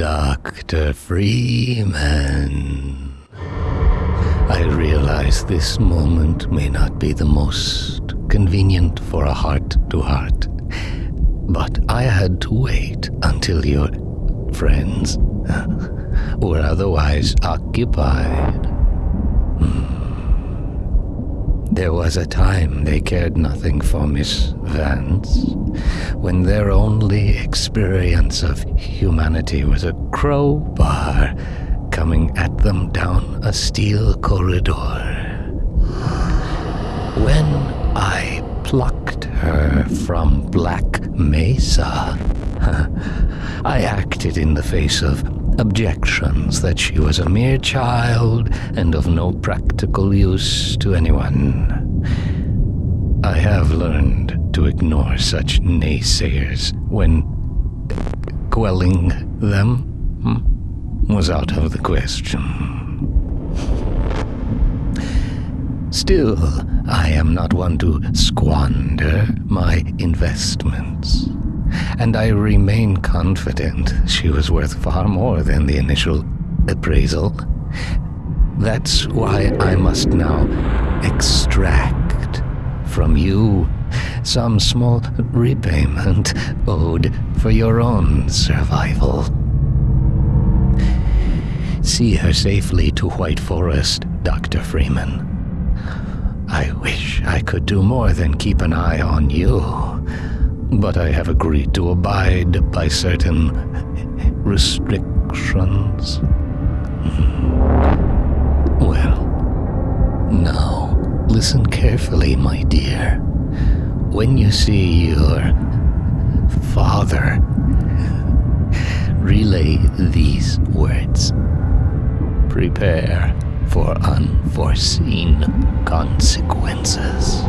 Dr. Freeman. I realize this moment may not be the most convenient for a heart to heart, but I had to wait until your friends were otherwise occupied. There was a time they cared nothing for Miss Vance, when their only experience of humanity was a crowbar coming at them down a steel corridor. When I plucked her from Black Mesa, I acted in the face of objections that she was a mere child and of no practical use to anyone. I have learned to ignore such naysayers when quelling them hmm, was out of the question. Still, I am not one to squander my investments and I remain confident she was worth far more than the initial appraisal. That's why I must now extract from you some small repayment owed for your own survival. See her safely to White Forest, Dr. Freeman. I wish I could do more than keep an eye on you but I have agreed to abide by certain restrictions. Well, now listen carefully, my dear. When you see your father, relay these words. Prepare for unforeseen consequences.